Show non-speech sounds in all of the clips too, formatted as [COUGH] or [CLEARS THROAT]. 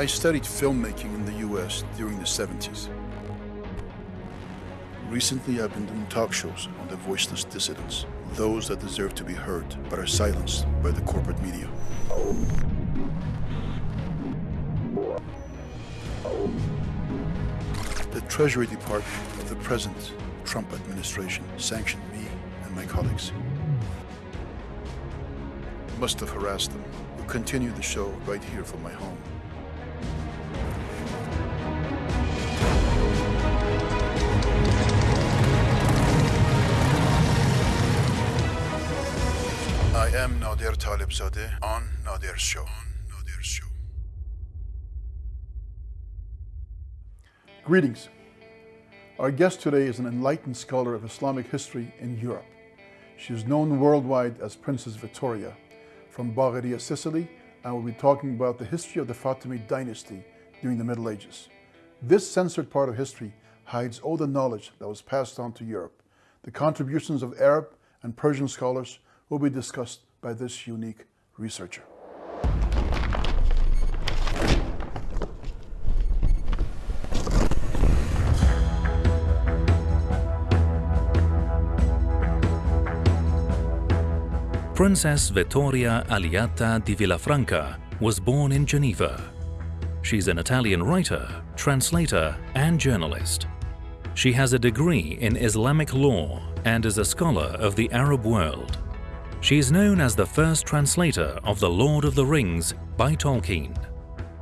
I studied filmmaking in the US during the 70s. Recently, I've been doing talk shows on the voiceless dissidents, those that deserve to be heard but are silenced by the corporate media. The Treasury Department of the present Trump administration sanctioned me and my colleagues. Must have harassed them. We'll continue the show right here from my home. Greetings. Our guest today is an enlightened scholar of Islamic history in Europe. She is known worldwide as Princess Vittoria from Bagheria, Sicily, and we'll be talking about the history of the Fatimid dynasty during the Middle Ages. This censored part of history hides all the knowledge that was passed on to Europe. The contributions of Arab and Persian scholars will be discussed by this unique researcher. Princess Vittoria Aliata di Villafranca was born in Geneva. She's an Italian writer, translator, and journalist. She has a degree in Islamic law and is a scholar of the Arab world. She is known as the first translator of The Lord of the Rings by Tolkien.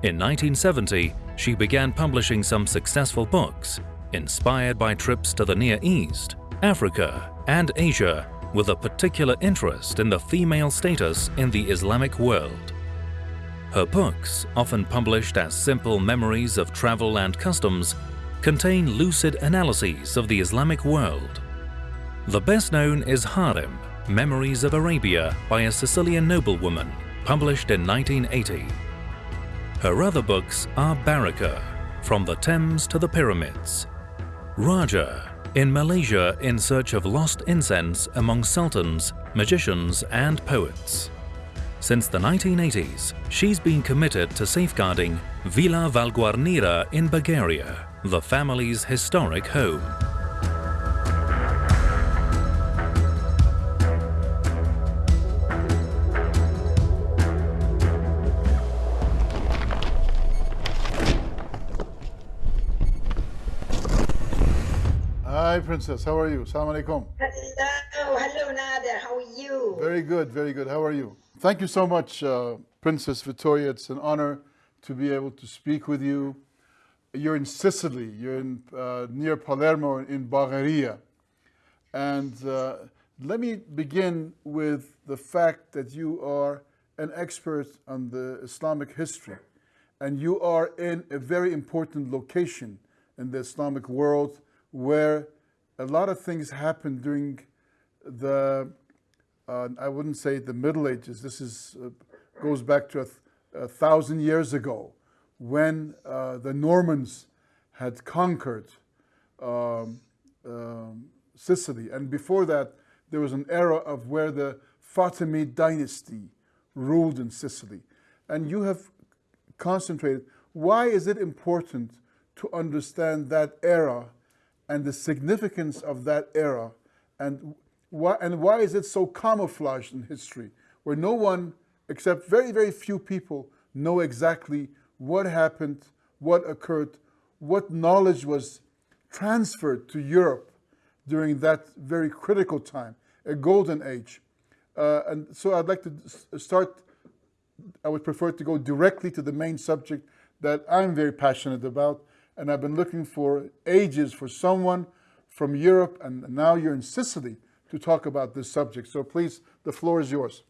In 1970, she began publishing some successful books, inspired by trips to the Near East, Africa, and Asia with a particular interest in the female status in the Islamic world. Her books, often published as simple memories of travel and customs, contain lucid analyses of the Islamic world. The best known is Harem, Memories of Arabia by a Sicilian noblewoman, published in 1980. Her other books are Baraka, From the Thames to the Pyramids, Raja, in Malaysia in search of lost incense among sultans, magicians and poets. Since the 1980s, she's been committed to safeguarding Villa Valguarnera in Bagheria, the family's historic home. Hi, Princess. How are you? Assalamu alaikum. Hello, hello, Nader. How are you? Very good, very good. How are you? Thank you so much, uh, Princess Victoria. It's an honor to be able to speak with you. You're in Sicily. You're in, uh, near Palermo in Bagheria. And uh, let me begin with the fact that you are an expert on the Islamic history. And you are in a very important location in the Islamic world where a lot of things happened during the, uh, I wouldn't say the Middle Ages, this is, uh, goes back to a, th a, thousand years ago when uh, the Normans had conquered um, um, Sicily. And before that, there was an era of where the Fatimid dynasty ruled in Sicily. And you have concentrated, why is it important to understand that era and the significance of that era and why, and why is it so camouflaged in history where no one except very, very few people know exactly what happened, what occurred, what knowledge was transferred to Europe during that very critical time, a golden age. Uh, and so I'd like to start, I would prefer to go directly to the main subject that I'm very passionate about, and I've been looking for ages for someone from Europe, and now you're in Sicily to talk about this subject. So please, the floor is yours.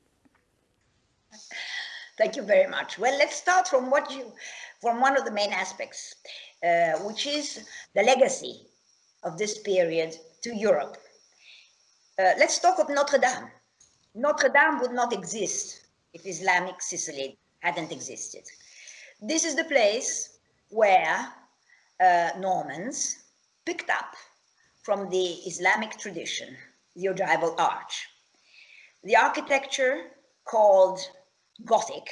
Thank you very much. Well, let's start from what you, from one of the main aspects, uh, which is the legacy of this period to Europe. Uh, let's talk of Notre Dame. Notre Dame would not exist if Islamic Sicily hadn't existed. This is the place where uh, Normans picked up from the Islamic tradition, the ogival arch. The architecture called Gothic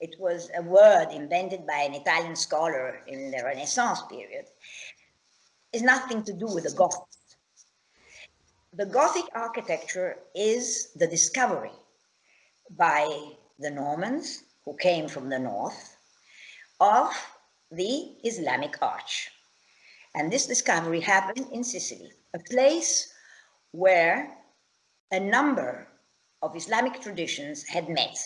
It was a word invented by an Italian scholar in the Renaissance period. It's nothing to do with the Goths. The Gothic architecture is the discovery by the Normans who came from the north of the Islamic arch. And this discovery happened in Sicily, a place where a number of Islamic traditions had met.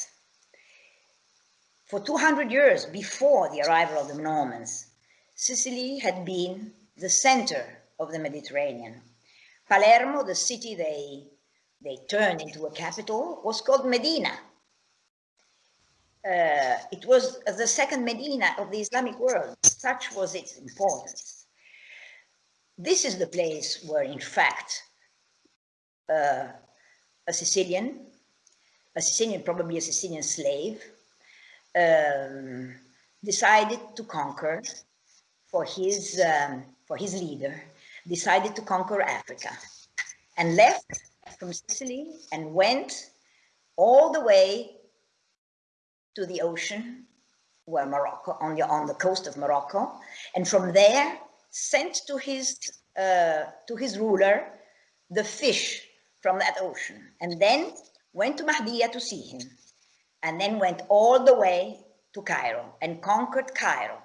For 200 years before the arrival of the Normans, Sicily had been the center of the Mediterranean. Palermo, the city they, they turned into a capital, was called Medina. Uh, it was the second Medina of the Islamic world. Such was its importance. This is the place where, in fact, uh, a Sicilian, a Sicilian, probably a Sicilian slave, um, decided to conquer for his, um, for his leader, decided to conquer Africa and left from Sicily and went all the way to the ocean where Morocco, on the, on the coast of Morocco. And from there sent to his, uh, to his ruler the fish from that ocean and then went to Mahdiya to see him and then went all the way to Cairo and conquered Cairo,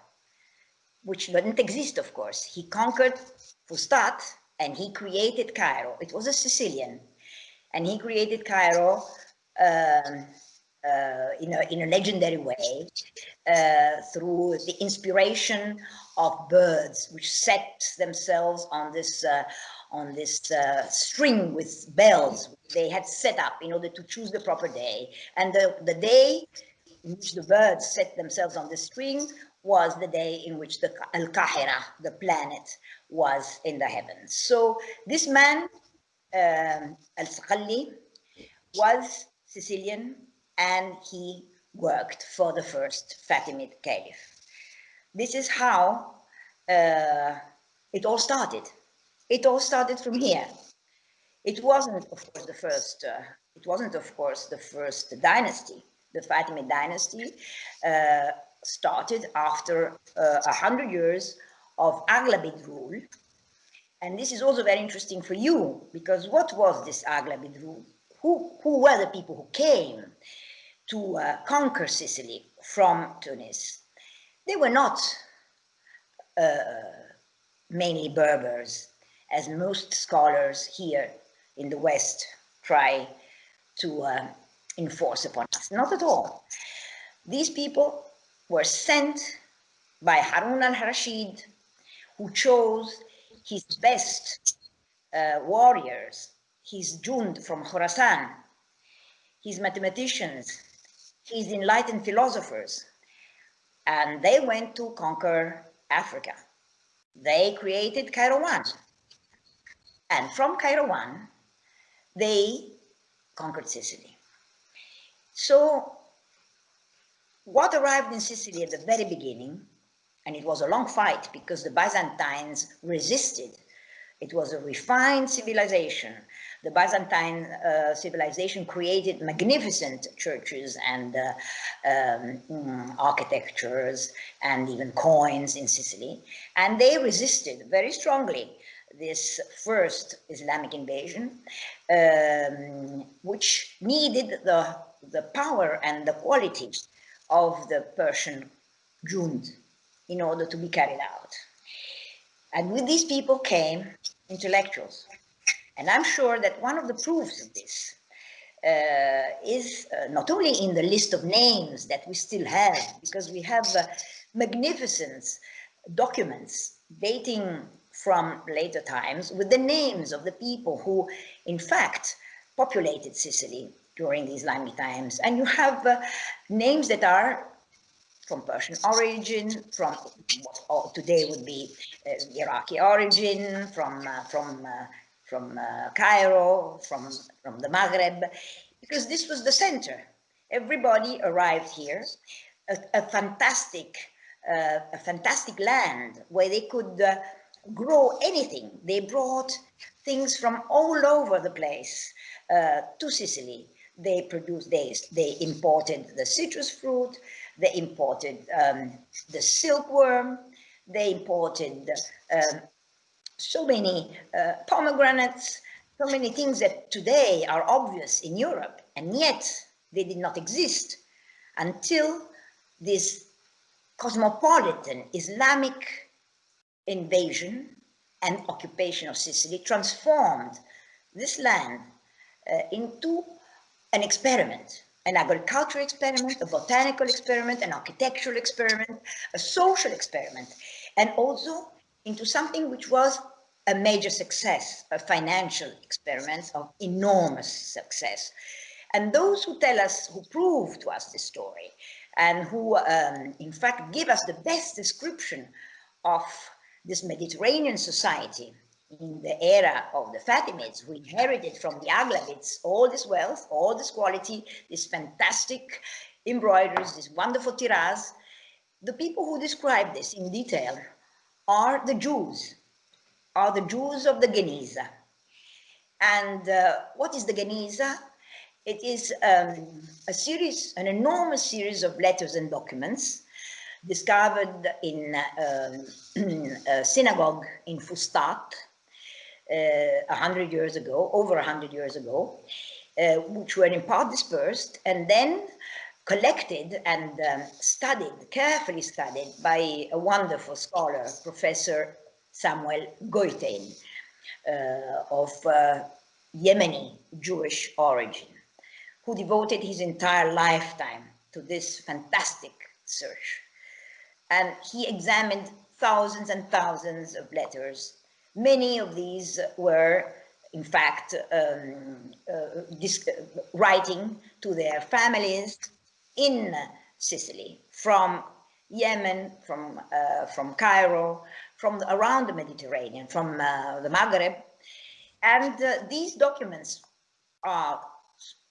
which didn't exist, of course. He conquered Fustat and he created Cairo. It was a Sicilian and he created Cairo um, uh, in, a, in a legendary way uh, through the inspiration of birds which set themselves on this uh, on this uh, string with bells they had set up in order to choose the proper day and the, the day in which the birds set themselves on the string was the day in which the Al-Qahira, the planet, was in the heavens. So this man, um, Al-Saqali, was Sicilian and he worked for the first Fatimid Caliph. This is how uh, it all started. It all started from here. It wasn't, of course, the first. Uh, it wasn't, of course, the first dynasty. The Fatimid dynasty uh, started after uh, a hundred years of Aghlabid rule. And this is also very interesting for you, because what was this Aghlabid rule? Who, who were the people who came to uh, conquer Sicily from Tunis? They were not uh, mainly Berbers, as most scholars here in the West try to uh, enforce upon us. Not at all. These people were sent by Harun al-Rashid, who chose his best uh, warriors, his jund from Khorasan, his mathematicians, his enlightened philosophers, and they went to conquer Africa. They created Kairouan. And from Kairouan, they conquered Sicily. So what arrived in Sicily at the very beginning, and it was a long fight because the Byzantines resisted. It was a refined civilization the Byzantine uh, civilization created magnificent churches and uh, um, mm, architectures and even coins in Sicily. And they resisted very strongly this first Islamic invasion, um, which needed the, the power and the qualities of the Persian Jund in order to be carried out. And with these people came intellectuals, and I'm sure that one of the proofs of this uh, is uh, not only in the list of names that we still have, because we have uh, magnificent documents dating from later times with the names of the people who, in fact, populated Sicily during the Islamic times. And you have uh, names that are from Persian origin, from what today would be uh, Iraqi origin, from, uh, from from uh, Cairo, from, from the Maghreb, because this was the center. Everybody arrived here, a, a fantastic, uh, a fantastic land where they could uh, grow anything. They brought things from all over the place uh, to Sicily. They produced, they, they imported the citrus fruit, They imported um, the silkworm. They imported um, so many uh, pomegranates, so many things that today are obvious in Europe, and yet they did not exist until this cosmopolitan Islamic invasion and occupation of Sicily transformed this land uh, into an experiment, an agricultural experiment, a botanical experiment, an architectural experiment, a social experiment, and also into something which was a major success, a financial experiment of enormous success. And those who tell us, who prove to us this story, and who um, in fact give us the best description of this Mediterranean society in the era of the Fatimids, who inherited from the Aghlabids all this wealth, all this quality, this fantastic embroideries, this wonderful tiraz. the people who describe this in detail are the Jews, are the Jews of the Geniza. And uh, what is the Geniza? It is um, a series, an enormous series of letters and documents discovered in um, [CLEARS THROAT] a synagogue in Fustat uh, a hundred years ago, over a hundred years ago, uh, which were in part dispersed and then collected and um, studied, carefully studied by a wonderful scholar, Professor Samuel Goitein, uh, of uh, Yemeni Jewish origin, who devoted his entire lifetime to this fantastic search and he examined thousands and thousands of letters. Many of these were, in fact, um, uh, writing to their families in Sicily, from Yemen, from, uh, from Cairo, from around the Mediterranean, from uh, the Maghreb. And uh, these documents are,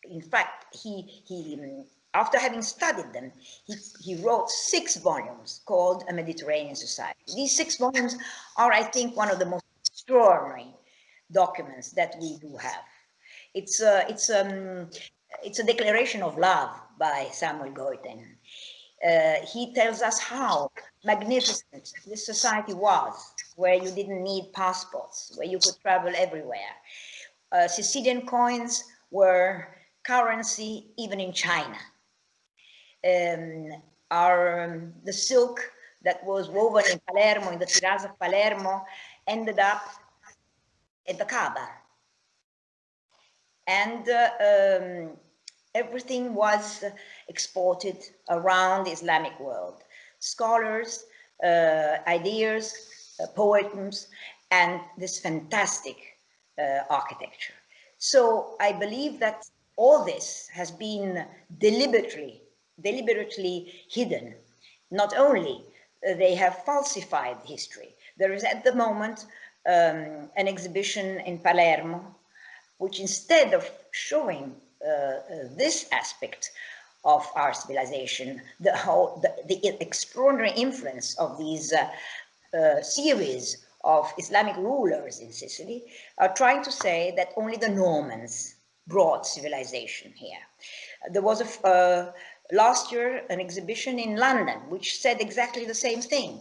in fact, he, he after having studied them, he, he wrote six volumes called A Mediterranean Society. These six volumes are, I think, one of the most extraordinary documents that we do have. It's a, it's, um, it's a declaration of love by Samuel Goitein. Uh, he tells us how magnificent this society was, where you didn't need passports, where you could travel everywhere. Uh, Sicilian coins were currency even in China um, our, um, the silk that was woven in Palermo, in the Tiraz of Palermo, ended up at the Kaaba. And uh, um, everything was exported around the Islamic world. Scholars, uh, ideas, uh, poems, and this fantastic uh, architecture. So I believe that all this has been deliberately deliberately hidden. Not only uh, they have falsified history. There is at the moment um, an exhibition in Palermo, which instead of showing this aspect of our civilization, the, whole, the, the extraordinary influence of these uh, uh, series of Islamic rulers in Sicily, are trying to say that only the Normans brought civilization here. There was a, uh, last year an exhibition in London, which said exactly the same thing.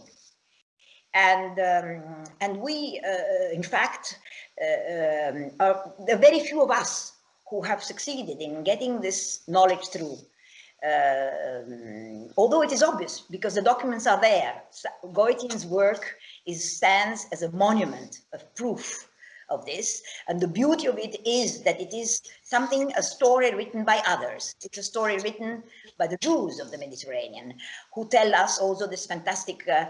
And, um, and we, uh, in fact, uh, um, are, there are very few of us who have succeeded in getting this knowledge through. Uh, um, although it is obvious because the documents are there, Goitein's work is, stands as a monument of proof of this. And the beauty of it is that it is something, a story written by others. It's a story written by the Jews of the Mediterranean, who tell us also this fantastic uh,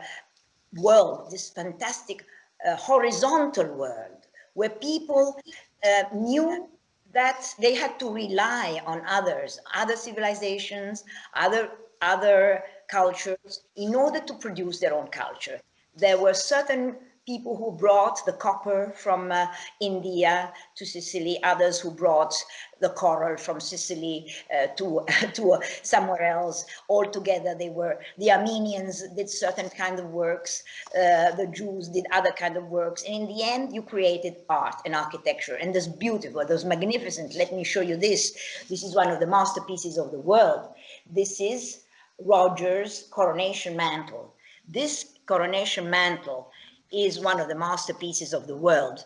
world, this fantastic uh, horizontal world, where people uh, knew that they had to rely on others, other civilizations, other, other cultures, in order to produce their own culture. There were certain people who brought the copper from uh, India to Sicily, others who brought the coral from Sicily uh, to, [LAUGHS] to uh, somewhere else. All together they were, the Armenians did certain kind of works, uh, the Jews did other kind of works. And in the end, you created art and architecture. And this beautiful, those magnificent, let me show you this. This is one of the masterpieces of the world. This is Roger's coronation mantle. This coronation mantle is one of the masterpieces of the world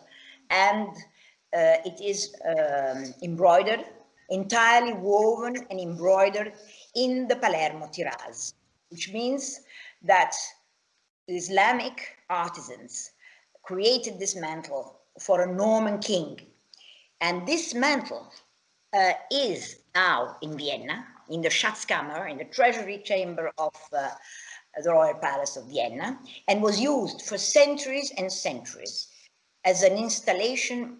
and uh, it is um, embroidered, entirely woven and embroidered in the Palermo Tiraz, which means that Islamic artisans created this mantle for a Norman king. And this mantle uh, is now in Vienna, in the Schatzkammer, in the treasury chamber of uh, the Royal Palace of Vienna, and was used for centuries and centuries as an installation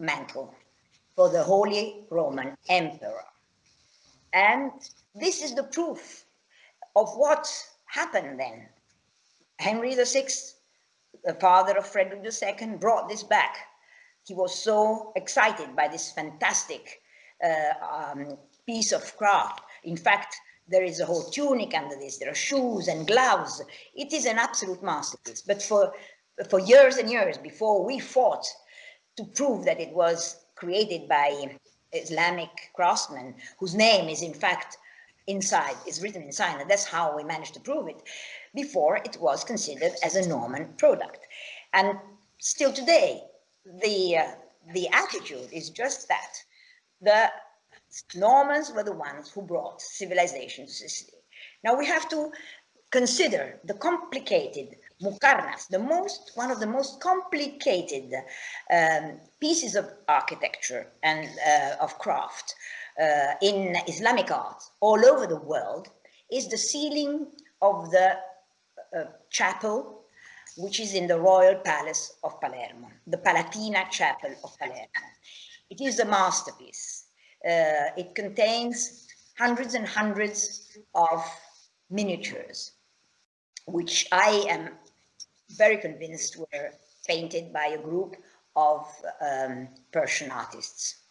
mantle for the Holy Roman Emperor. And this is the proof of what happened then. Henry VI, the father of Frederick II, brought this back. He was so excited by this fantastic uh, um, piece of craft. In fact, there is a whole tunic under this. There are shoes and gloves. It is an absolute masterpiece. But for, for years and years before we fought to prove that it was created by Islamic craftsmen whose name is in fact inside, is written inside, and that's how we managed to prove it. Before it was considered as a Norman product. And still today, the, uh, the attitude is just that. The Normans were the ones who brought civilization to Sicily. Now we have to consider the complicated Muqarnas, the most, one of the most complicated um, pieces of architecture and uh, of craft uh, in Islamic art all over the world is the ceiling of the uh, chapel, which is in the Royal Palace of Palermo, the Palatina Chapel of Palermo. It is a masterpiece. Uh, it contains hundreds and hundreds of miniatures, which I am very convinced were painted by a group of um, Persian artists.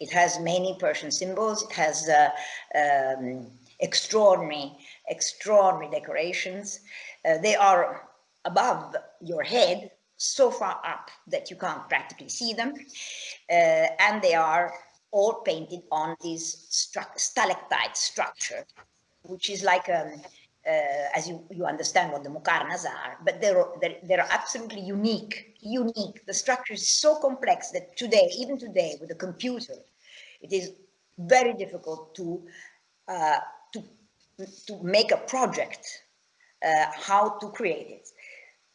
It has many Persian symbols. It has uh, um, extraordinary, extraordinary decorations. Uh, they are above your head, so far up that you can't practically see them. Uh, and they are all painted on this stru stalactite structure, which is like um, uh, as you, you understand what the mukarnas are, but they're, they're, they're absolutely unique, unique. The structure is so complex that today, even today, with a computer, it is very difficult to, uh, to, to make a project, uh, how to create it.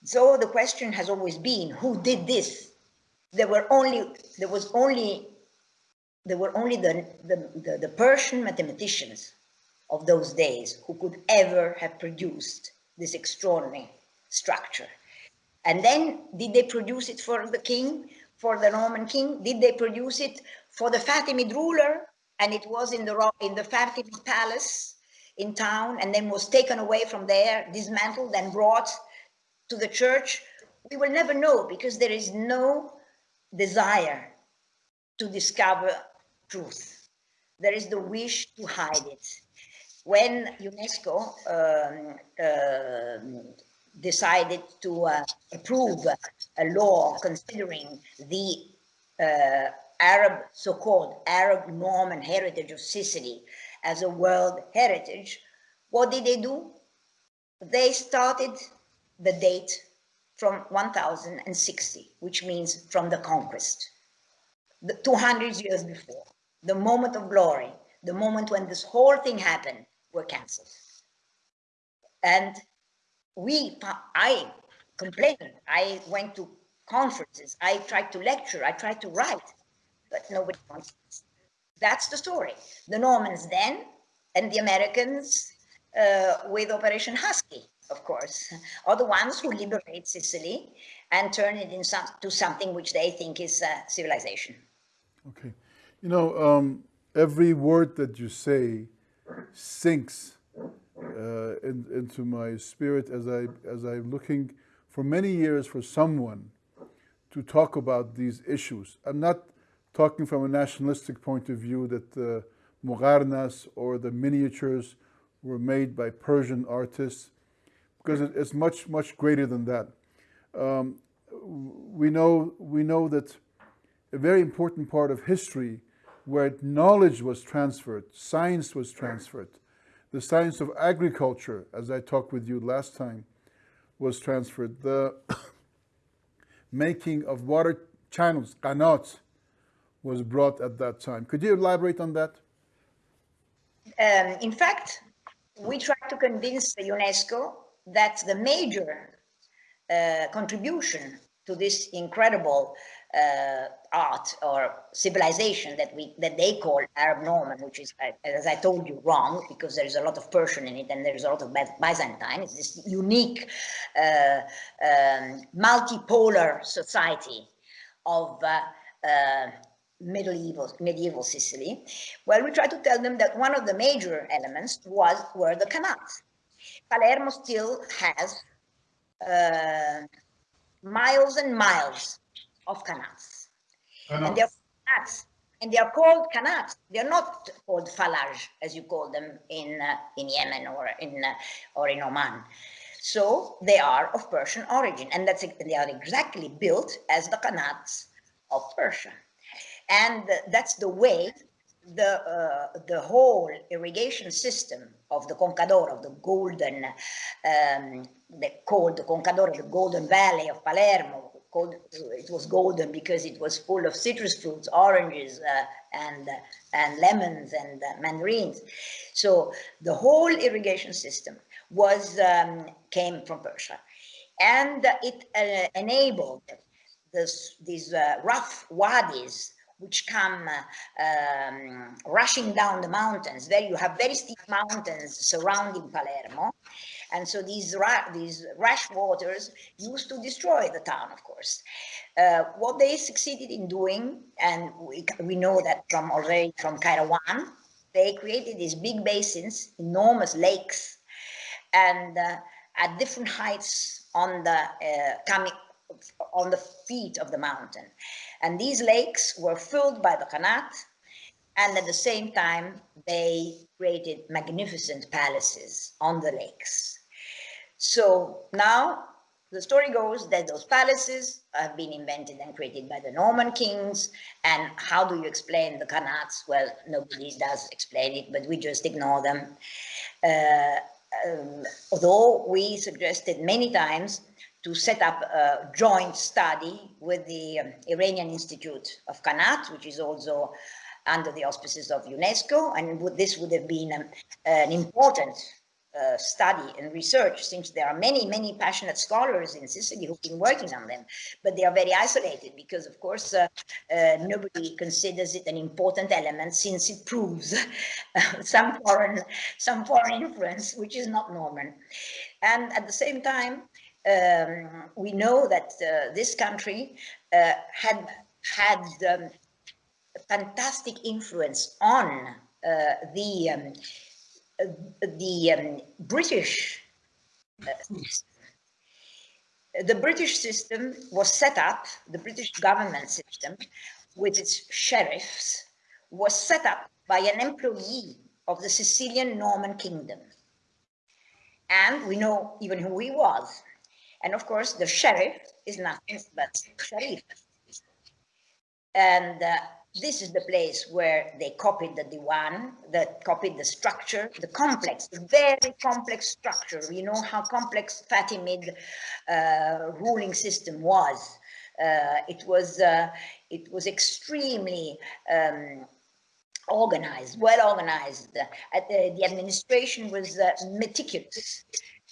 So the question has always been, who did this? There were only, there was only, there were only the, the, the, the Persian mathematicians of those days who could ever have produced this extraordinary structure. And then did they produce it for the king, for the Roman king? Did they produce it for the Fatimid ruler? And it was in the, in the Fatimid palace in town and then was taken away from there, dismantled and brought to the church? We will never know because there is no desire to discover truth. There is the wish to hide it when UNESCO um, uh, decided to uh, approve a law considering the uh, Arab, so-called Arab Norman heritage of Sicily as a world heritage, what did they do? They started the date from 1060, which means from the conquest, the 200 years before, the moment of glory, the moment when this whole thing happened, were cancelled. And we, I complained, I went to conferences, I tried to lecture, I tried to write, but nobody wants. That's the story. The Normans then, and the Americans uh, with Operation Husky, of course, are the ones who liberate Sicily and turn it into some, something which they think is uh, civilization. Okay. You know, um, every word that you say sinks uh, in, into my spirit as I as I'm looking for many years for someone to talk about these issues. I'm not talking from a nationalistic point of view that the Muqarnas or the miniatures were made by Persian artists, because it's much, much greater than that. Um, we, know, we know that a very important part of history where knowledge was transferred, science was transferred. The science of agriculture, as I talked with you last time, was transferred. The [COUGHS] making of water channels, qanats, was brought at that time. Could you elaborate on that? Um, in fact, we tried to convince the UNESCO that the major uh, contribution to this incredible uh, art or civilization that we that they call Arab Norman, which is, as I told you, wrong because there is a lot of Persian in it and there is a lot of Byzantine. It's this unique uh, um, multipolar society of uh, uh, medieval medieval Sicily. Well, we try to tell them that one of the major elements was were the canals. Palermo still has uh, miles and miles of canals, And they're qanats. And they are called canals. They're not called falaj, as you call them in, uh, in Yemen or in, uh, or in Oman. So they are of Persian origin, and that's they are exactly built as the canals of Persia. And that's the way the uh, the whole irrigation system of the Conca d'Oro of the golden um, the, called the Conca d'Oro the Golden Valley of Palermo it was golden because it was full of citrus fruits oranges uh, and uh, and lemons and uh, mandarins so the whole irrigation system was um, came from Persia and it uh, enabled this, these uh, rough wadis which come um, rushing down the mountains. There you have very steep mountains surrounding Palermo. And so these, these rash waters used to destroy the town, of course. Uh, what they succeeded in doing, and we, we know that from already from Kairouan, they created these big basins, enormous lakes, and uh, at different heights on the uh, coming on the feet of the mountain. And these lakes were filled by the Qanat, and at the same time, they created magnificent palaces on the lakes. So now the story goes that those palaces have been invented and created by the Norman kings. And how do you explain the Qanats? Well, nobody does explain it, but we just ignore them. Uh, um, although we suggested many times to set up a joint study with the um, Iranian Institute of Qanat, which is also under the auspices of UNESCO. And would, this would have been um, an important uh, study and research since there are many, many passionate scholars in Sicily who've been working on them, but they are very isolated because, of course, uh, uh, nobody considers it an important element since it proves [LAUGHS] some foreign, some foreign influence, which is not Norman. And at the same time, um, we know that uh, this country uh, had had um, fantastic influence on the um, the um, British uh, the British system was set up, the British government system with its sheriffs was set up by an employee of the Sicilian Norman kingdom. And we know even who he was. And of course, the sheriff is nothing but Sharif. And uh, this is the place where they copied the Diwan, that copied the structure, the complex, the very complex structure. You know how complex Fatimid uh, ruling system was. Uh, it was uh, it was extremely um, organized, well organized. Uh, the, the, administration was uh, meticulous.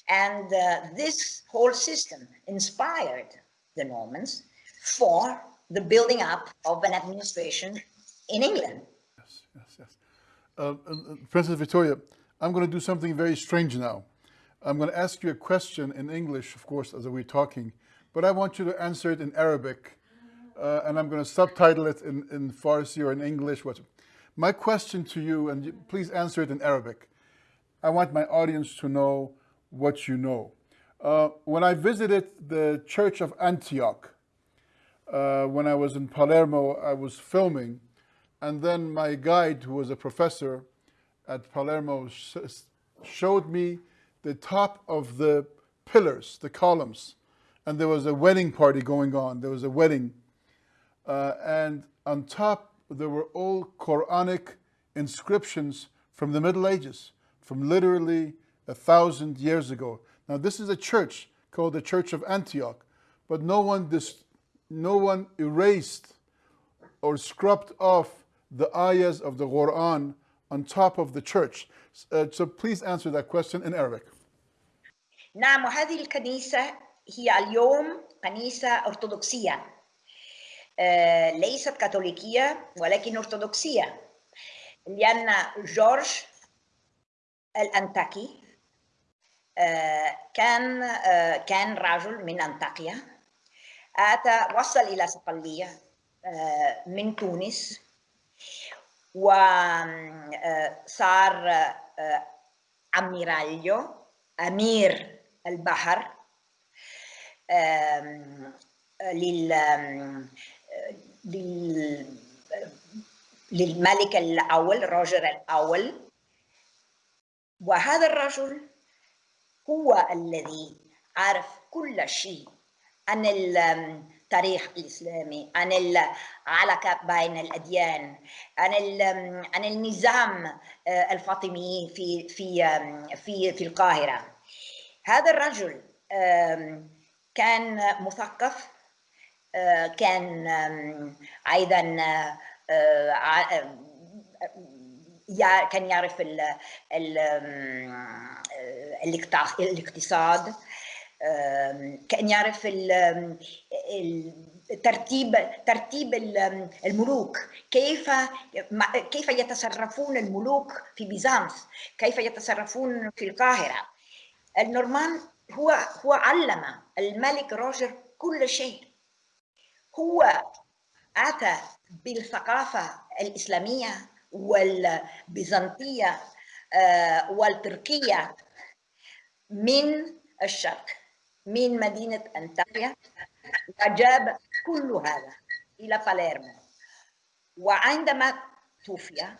And uh, this whole system inspired the Normans for the building up of an administration in England. Yes, yes, yes. Uh, Princess Victoria, I'm going to do something very strange now. I'm going to ask you a question in English, of course, as we're talking, but I want you to answer it in Arabic, uh, and I'm going to subtitle it in, in Farsi or in English. What? My question to you, and you, please answer it in Arabic. I want my audience to know what you know. Uh, when I visited the Church of Antioch, uh, when I was in Palermo, I was filming, and then my guide, who was a professor at Palermo, sh showed me the top of the pillars, the columns, and there was a wedding party going on. There was a wedding, uh, and on top there were all Quranic inscriptions from the Middle Ages from literally a thousand years ago. Now, this is a church called the Church of Antioch, but no one, no one erased or scrubbed off the ayahs of the Quran on top of the church. Uh, so please answer that question in Arabic. نعم وهذه الكنيسة هي اليوم كنيسة أرثوذكسية آه، ليست كاثوليكية ولكن أرثوذكسية لأن جورج الأنتاكي آه، كان آه، كان رجل من أنطاكيا أتى وصل إلى صقلية آه، من تونس وصار أميراليو أمير البحر لل للملك الأول روجر الأول. وهذا الرجل هو الذي عرف كل شيء. عن التاريخ الإسلامي عن العلاقة بين الأديان عن عن النظام آه، الفاطمي في في في في القاهرة. هذا الرجل كان مثقف آه، كان أيضا آه، كان يعرف ال ال الاقتص- الاقتصاد. كأن يعرف ترتيب ترتيب ال- الملوك. كيف كيف يتصرفون الملوك في بيزانس؟ كيف يتصرفون في القاهرة؟ النورمان هو هو علم الملك روجر كل شيء. هو أتى بالثقافة الإسلامية والبيزنطية آه، والتركية من الشرق. من مدينة أنطاليا وجاب كل هذا إلى باليرمو وعندما توفي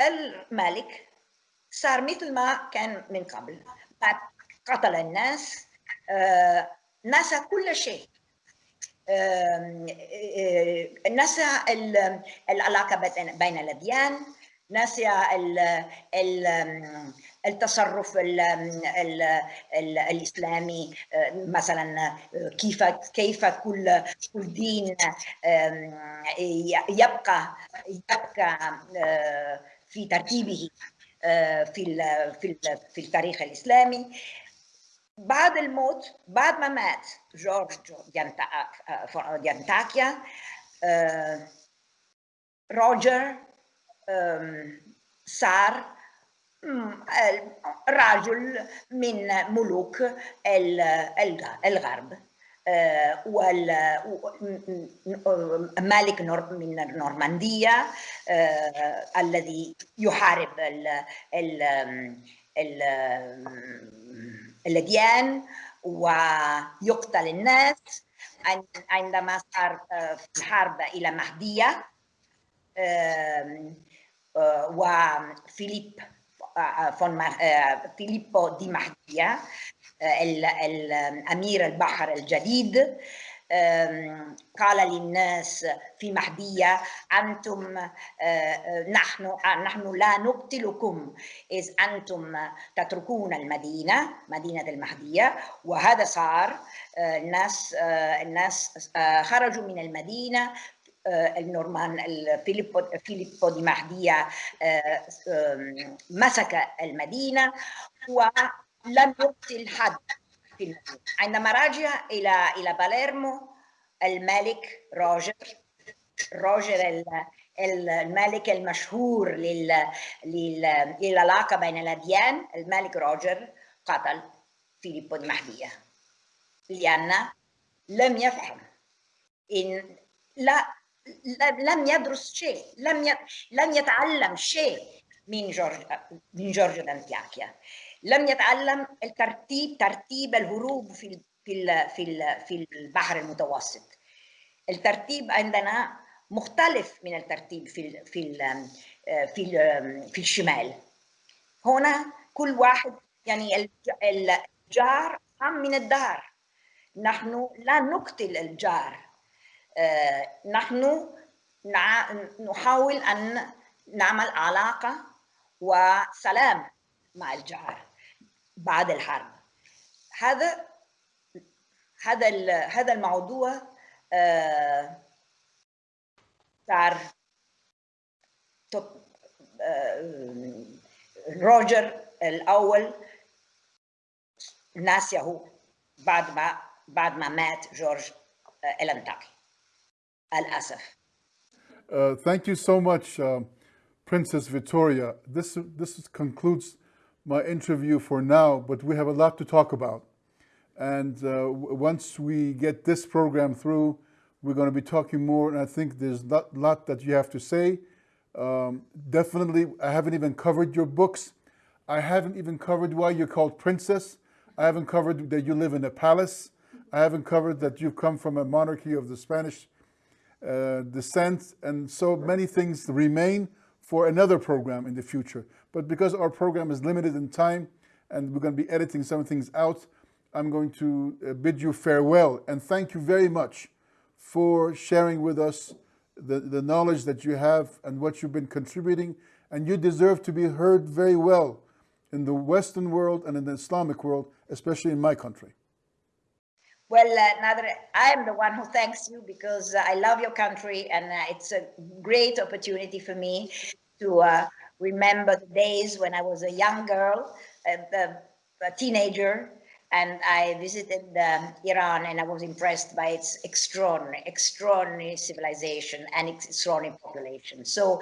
الملك صار مثل ما كان من قبل. قتل الناس آه، نسى كل شيء. آم، آه، نسى ال- العلاقة بين- الأديان ال- التصرف ال- ال- ال- الإسلامي آه، مثلا آه، كيف كيف كل كل دين يبقى يبقى آه، في ترتيبه في في في التاريخ الإسلامي. بعد الموت بعد ما مات جورج ديانتا- ديانتاكيا روجر صار رجل من ملوك الغرب. آه، مالك من النورماندية آه، الذي يحارب الأديان ويقتل الناس. عندما صار آه، في الحرب إلى مهدية وفيليب آه، فون آه، فيليبو دي مهدية آه، ال- الأمير البحر الجديد. قال للناس في مهدية أنتم نحن نحن لا نقتلكم إذ أنتم تتركون المدينة مدينة المهدية. وهذا صار الناس الناس خرجوا من المدينة النورمان ال- فيليبو دي مهدية آه، مسك المدينة ولم يقتل حد في المدينة عندما رجع إلى إلى باليرمو الملك روجر روجر ال- ال- الملك المشهور لل لل- للعلاقة بين الأديان الملك روجر قتل فيليبو دي مهدية لأن لم يفهم إن لا- لم يدرس شيء لم لم يتعلم شيء من جورج من جورج الانتياكيا لم يتعلم الترتيب ترتيب الهروب في في في في البحر المتوسط. الترتيب عندنا مختلف من الترتيب في في في في الشمال. هنا كل واحد يعني الج- الجار أهم من الدار. نحن لا نقتل الجار. نحن نع- نحاول أن نعمل علاقة وسلام مع الجار بعد الحرب. هذا هذا هذا الموضوع آه، صار توب- آه، روجر الأول ناسيه بعد ما بعد ما مات جورج آه، Al-Asaf. Uh, thank you so much, uh, Princess Victoria. This, this concludes my interview for now, but we have a lot to talk about. And uh, once we get this program through, we're going to be talking more, and I think there's a lot that you have to say. Um, definitely, I haven't even covered your books. I haven't even covered why you're called princess. I haven't covered that you live in a palace. I haven't covered that you've come from a monarchy of the Spanish uh, descent, and so many things remain for another program in the future. But because our program is limited in time and we're going to be editing some things out, I'm going to uh, bid you farewell and thank you very much for sharing with us the, the knowledge that you have and what you've been contributing. And you deserve to be heard very well in the Western world and in the Islamic world, especially in my country. Well, uh, I am the one who thanks you because uh, I love your country and uh, it's a great opportunity for me to uh, remember the days when I was a young girl, a, teenager, and I visited um, Iran and I was impressed by its extraordinary, extraordinary civilization and its extraordinary population. So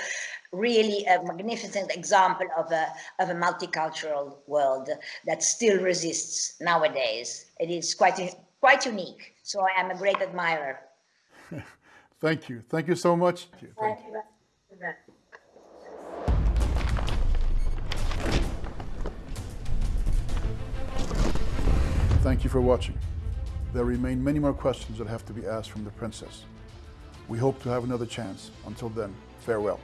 really a magnificent example of a, of a multicultural world that still resists nowadays. It is quite, quite unique. So I am a great admirer. [LAUGHS] Thank you. Thank you so much. Thank you. Thank you for watching. There remain many more questions that have to be asked from the princess. We hope to have another chance. Until then, farewell.